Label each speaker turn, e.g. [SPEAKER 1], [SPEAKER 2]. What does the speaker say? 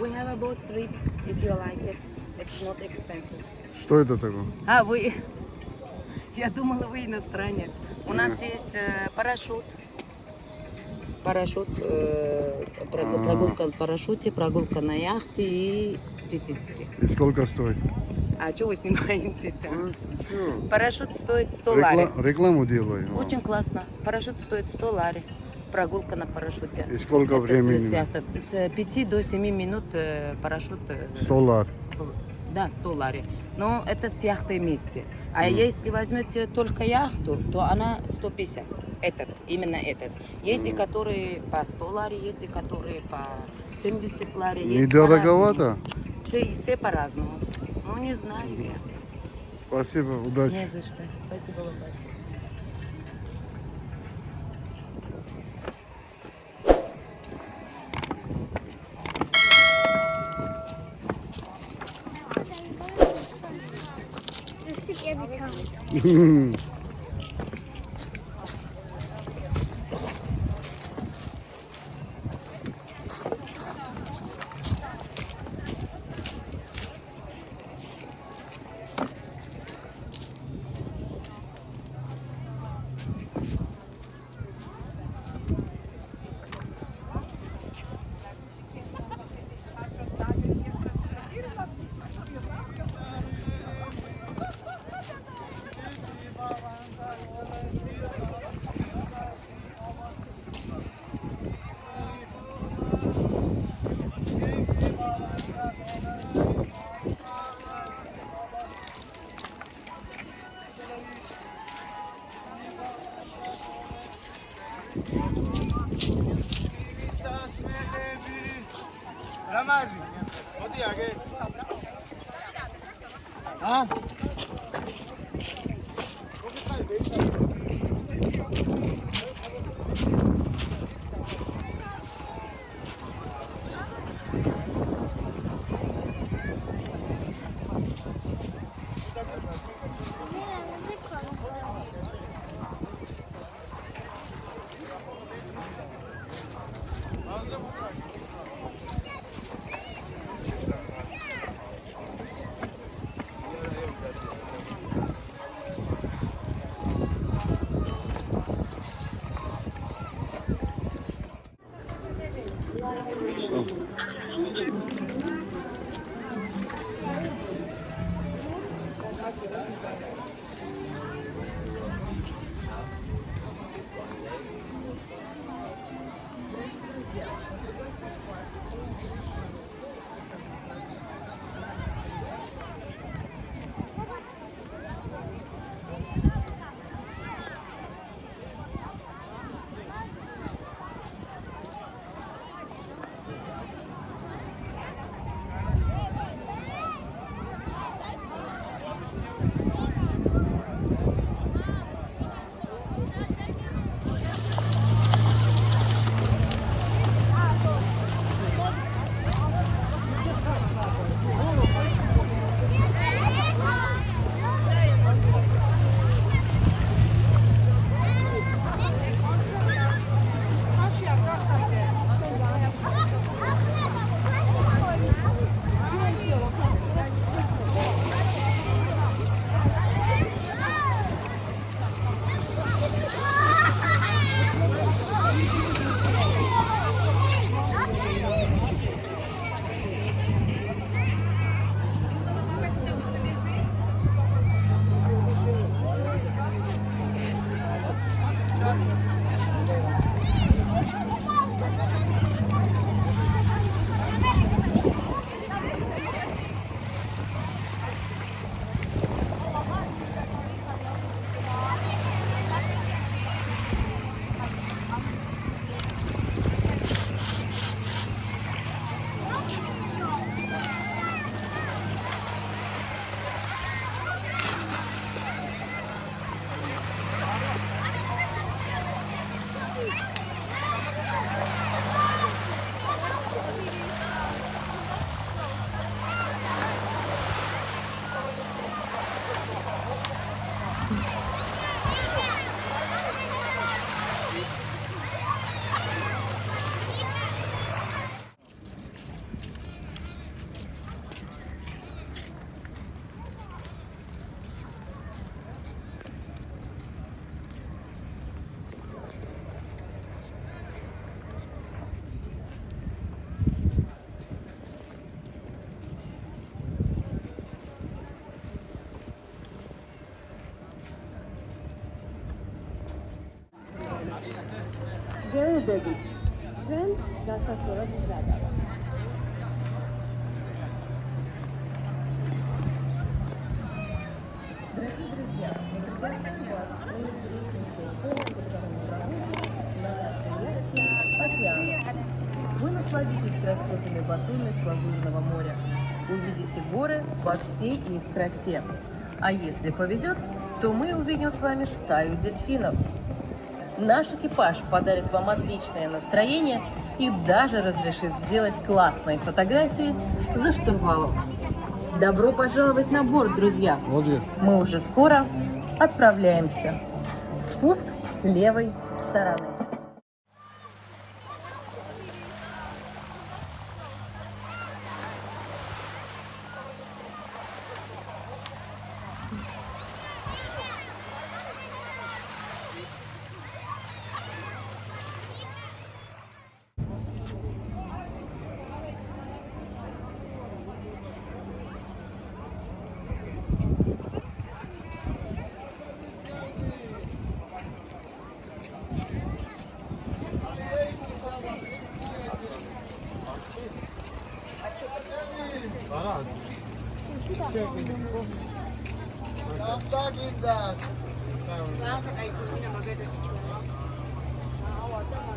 [SPEAKER 1] We have a boat trip if you like it. It's not expensive.
[SPEAKER 2] Что это такое?
[SPEAKER 1] А, вы... Я думала, вы иностранец. У нас есть э, парашют. Парашют, э,
[SPEAKER 2] А.
[SPEAKER 1] прогулка на парашюте, прогулка на яхте и джетицки.
[SPEAKER 2] И сколько стоит?
[SPEAKER 1] А что вы снимаете-то?
[SPEAKER 2] Ну, чё?
[SPEAKER 1] Парашют стоит 100 лари.
[SPEAKER 2] Рекла- Рекламу делаю.
[SPEAKER 1] Очень классно. Парашют стоит 100 лари. Прогулка на парашюте.
[SPEAKER 2] И сколько
[SPEAKER 1] Это
[SPEAKER 2] времени?
[SPEAKER 1] с яхты. С 5 до 7 минут э, парашют. э,
[SPEAKER 2] 100 лар.
[SPEAKER 1] Да, 100 лари. Но это с яхтой вместе. А если возьмете только яхту, то она 150. Этот, именно этот. Есть и которые по 100 лари, есть и которые по 70 лари. есть
[SPEAKER 2] Недороговато?
[SPEAKER 1] Все, все по-разному. Ну, не знаю я.
[SPEAKER 2] Спасибо, удачи.
[SPEAKER 1] Не за что. Спасибо вам большое.
[SPEAKER 3] speak every tongue.
[SPEAKER 4] Ramazi. onde é que?
[SPEAKER 5] Ah? Como está aí? Very dirty. Friends, that's a sort of brother. Мы приглашаем Вы насладитесь красотами Батуми с Лазурного моря. Увидите горы во всей их красе. А если повезет, то мы увидим с вами стаю дельфинов. Наш экипаж подарит вам отличное настроение и даже разрешит сделать классные фотографии за штурвалом. Добро пожаловать на борт, друзья!
[SPEAKER 2] Води.
[SPEAKER 5] Мы уже скоро отправляемся. Спуск с левой стороны.
[SPEAKER 4] Arad. I'm
[SPEAKER 1] talking that. Nasa kay Kumina maganda si Chuma. Nakawa tama.